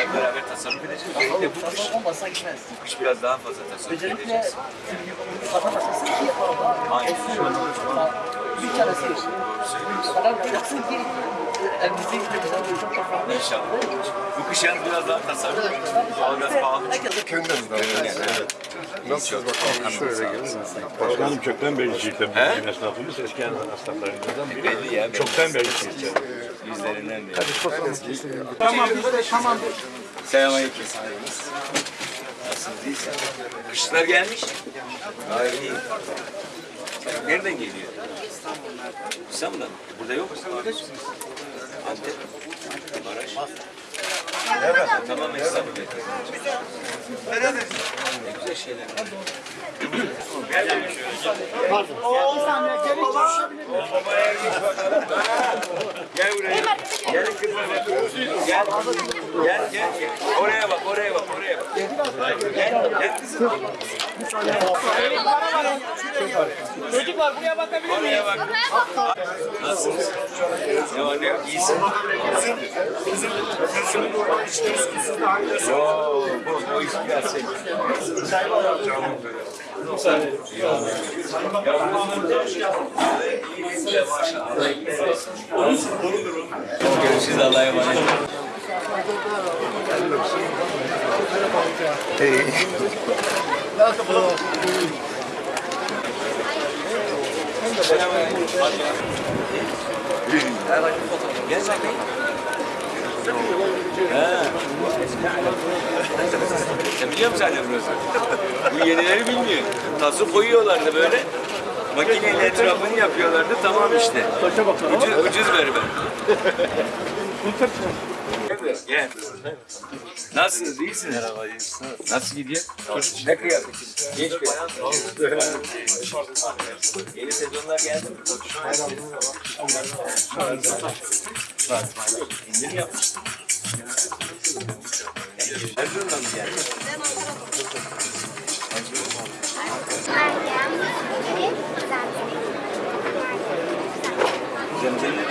Hep beraber tasarruf edeceğiz. De bu kış, Olmazsa gitmez. bu kış biraz daha fazla tasarruf Özellikle edeceğiz. vatandaşlasın ki orada Aynen. bir tanesi yok. Kadar yaksın ki güzel bir çok çok farklı. İnşallah. Bu kış yalnız biraz daha tasarruf. Doğalgaz pahalı. Nasılsınız bakalım? Şöyle gelin. Başkanım kökten beri He? bugün esnafımız eski esnaflarımızdan biri. Belli ya. belli. Çoktan beri Şiit'te. Yüzlerinden belli. Tamam biz de tamam. Selamünaleyküm. Nasılsınız? İyisiniz? Kışlar gelmiş. Gayet iyi. Nereden geliyor? İstanbul'dan. mı? Burada yok mu? Antep. Maraş. Evet. Tamam İstanbul Ne güzel şeyler. Gel şöyle. Gel buraya. Gel kızma bak. Gel. Gel gel gel. Oraya bak, oraya bak, oraya bak. Gel, gel kızım. Çocuklar buraya bakabilir Oraya bak. Nasılsınız? Ne var ne yok? İyisin. Yo, bu, bu iş biraz şey. Görüşürüz Allah'a emanet. Ha. Sen biliyor musun anne burası? Bu yenileri bilmiyor. Tası koyuyorlardı böyle. Makineyle etrafını yapıyorlardı. Tamam işte. Ucuz, ucuz berber. Gel. Nasılsınız? İyisiniz? Merhaba, iyisiniz. Nasıl gidiyor? Çocuk ne kıyafeti? Genç bir. Yeni sezonlar geldi mi? İndirim yapmış. Erzurum'dan mı geldi? Zemzem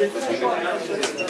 Gracias.